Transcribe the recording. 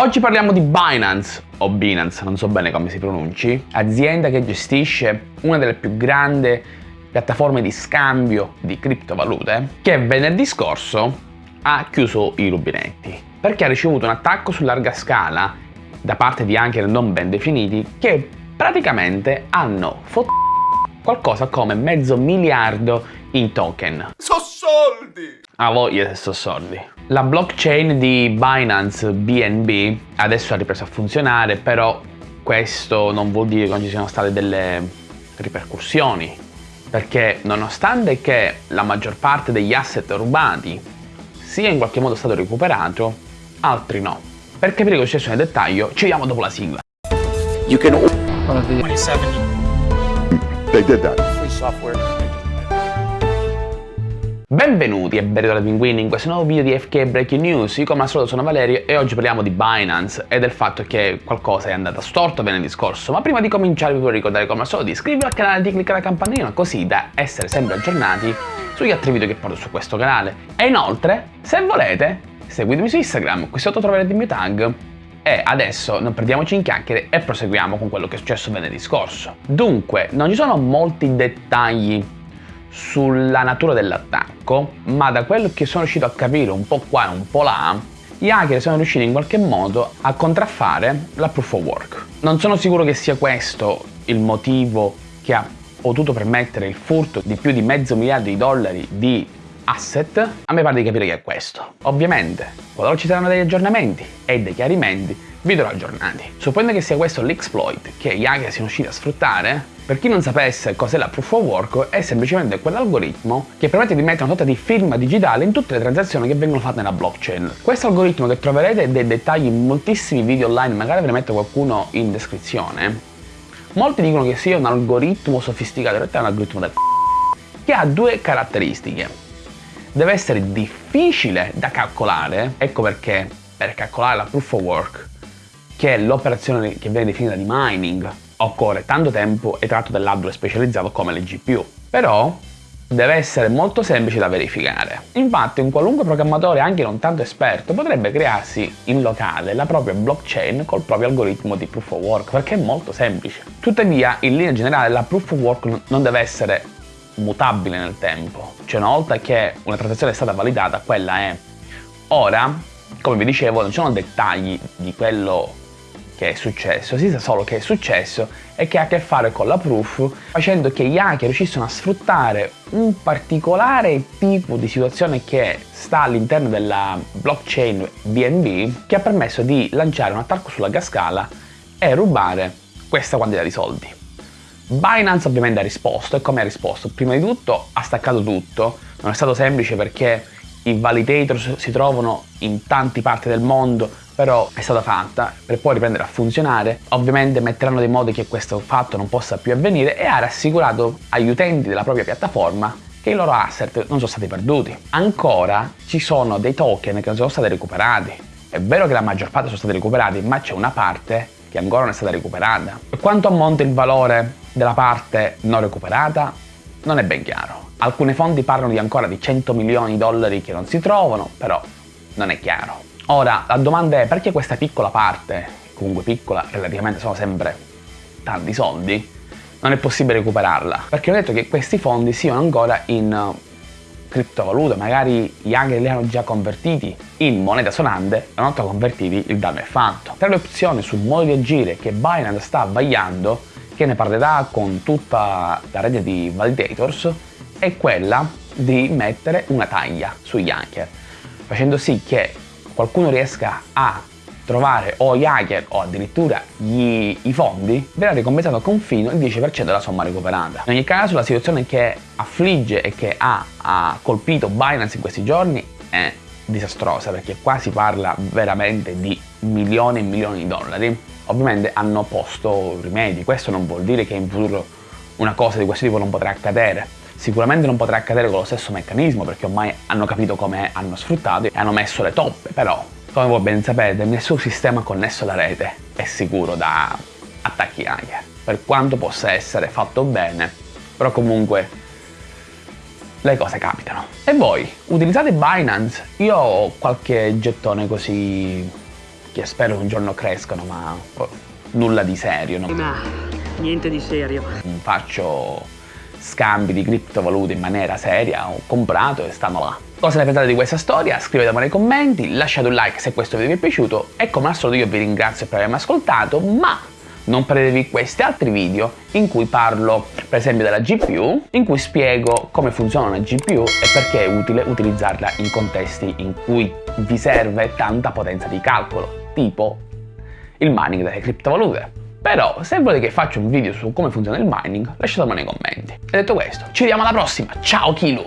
Oggi parliamo di Binance, o Binance, non so bene come si pronunci, azienda che gestisce una delle più grandi piattaforme di scambio di criptovalute, che venerdì scorso ha chiuso i rubinetti, perché ha ricevuto un attacco su larga scala da parte di hacker non ben definiti che praticamente hanno fottuto qualcosa come mezzo miliardo in token. So soldi! A voglia se so soldi. La blockchain di Binance BNB adesso ha ripreso a funzionare, però questo non vuol dire che non ci siano state delle ripercussioni, perché nonostante che la maggior parte degli asset rubati sia in qualche modo stato recuperato, altri no. Per capire cosa è successo nel dettaglio, ci vediamo dopo la sigla. You can 27 They did that. free software. Benvenuti e benvenuti Pinguini in questo nuovo video di FK Breaking News, io come al solito sono Valerio e oggi parliamo di Binance e del fatto che qualcosa è andato storto venerdì scorso, ma prima di cominciare vi vorrei ricordare come al solito di iscrivervi al canale e di cliccare la campanellina così da essere sempre aggiornati sugli altri video che porto su questo canale. E inoltre, se volete, seguitemi su Instagram, qui sotto troverete il mio tag. E adesso non perdiamoci in chiacchiere e proseguiamo con quello che è successo venerdì scorso. Dunque, non ci sono molti dettagli sulla natura dell'attacco, ma da quello che sono riuscito a capire un po' qua e un po' là, gli hacker sono riusciti in qualche modo a contraffare la proof of work. Non sono sicuro che sia questo il motivo che ha potuto permettere il furto di più di mezzo miliardo di dollari di asset, a me pare di capire che è questo. Ovviamente, qualora ci saranno degli aggiornamenti e dei chiarimenti, vi darò aggiornati. Supponendo che sia questo l'exploit che gli hacker siano riusciti a sfruttare, per chi non sapesse cos'è la proof of work, è semplicemente quell'algoritmo che permette di mettere una sorta di firma digitale in tutte le transazioni che vengono fatte nella blockchain. Questo algoritmo che troverete dei dettagli in moltissimi video online, magari ve ne metto qualcuno in descrizione, molti dicono che sia un algoritmo sofisticato, in realtà è un algoritmo del che ha due caratteristiche. Deve essere difficile da calcolare, ecco perché per calcolare la proof of work, che è l'operazione che viene definita di mining, occorre tanto tempo e tratto dell'hardware specializzato come le GPU. Però deve essere molto semplice da verificare. Infatti un qualunque programmatore anche non tanto esperto potrebbe crearsi in locale la propria blockchain col proprio algoritmo di proof of work perché è molto semplice. Tuttavia in linea generale la proof of work non deve essere mutabile nel tempo. Cioè una volta che una transazione è stata validata quella è. Ora, come vi dicevo, non ci sono dettagli di quello che è successo, si sa solo che è successo e che ha a che fare con la proof, facendo che gli hacker riuscissero a sfruttare un particolare tipo di situazione che sta all'interno della blockchain BNB che ha permesso di lanciare un attacco sulla scala e rubare questa quantità di soldi. Binance ovviamente ha risposto e come ha risposto? Prima di tutto ha staccato tutto, non è stato semplice perché i validator si trovano in tante parti del mondo, però è stata fatta per poi riprendere a funzionare. Ovviamente metteranno dei modi che questo fatto non possa più avvenire e ha rassicurato agli utenti della propria piattaforma che i loro asset non sono stati perduti. Ancora ci sono dei token che non sono stati recuperati. È vero che la maggior parte sono stati recuperati, ma c'è una parte che ancora non è stata recuperata. Quanto ammonta il valore della parte non recuperata? Non è ben chiaro. Alcune fonti parlano di ancora di 100 milioni di dollari che non si trovano, però non è chiaro. Ora, la domanda è perché questa piccola parte, comunque piccola, relativamente sono sempre tanti soldi, non è possibile recuperarla? Perché ho detto che questi fondi siano ancora in uh, criptovalute, magari gli hacker li hanno già convertiti in moneta sonante, una volta convertiti il danno è fatto. Tra le opzioni sul modo di agire che Binance sta vagliando, che ne parlerà con tutta la rete di validators, è quella di mettere una taglia sugli hacker, facendo sì che qualcuno riesca a trovare o gli hacker o addirittura gli, i fondi, verrà ricompensato con fino il 10% della somma recuperata. In ogni caso la situazione che affligge e che ha, ha colpito Binance in questi giorni è disastrosa perché qua si parla veramente di milioni e milioni di dollari. Ovviamente hanno posto rimedi, questo non vuol dire che in futuro una cosa di questo tipo non potrà accadere, Sicuramente non potrà accadere con lo stesso meccanismo perché ormai hanno capito come hanno sfruttato e hanno messo le toppe, però come voi ben sapete nessun sistema connesso alla rete è sicuro da attacchi hacker, per quanto possa essere fatto bene, però comunque le cose capitano. E voi, utilizzate Binance? Io ho qualche gettone così che spero un giorno crescano, ma nulla di serio. No? Ma niente di serio. Non faccio scambi di criptovalute in maniera seria, ho comprato e stanno là. Cosa ne pensate di questa storia? Scrivetemelo nei commenti, lasciate un like se questo video vi è piaciuto e come al solito io vi ringrazio per avermi ascoltato, ma non perdetevi questi altri video in cui parlo per esempio della GPU, in cui spiego come funziona una GPU e perché è utile utilizzarla in contesti in cui vi serve tanta potenza di calcolo, tipo il mining delle criptovalute. Però se volete che faccia un video su come funziona il mining, lasciatemelo nei commenti. E detto questo, ci vediamo alla prossima, ciao Kilu!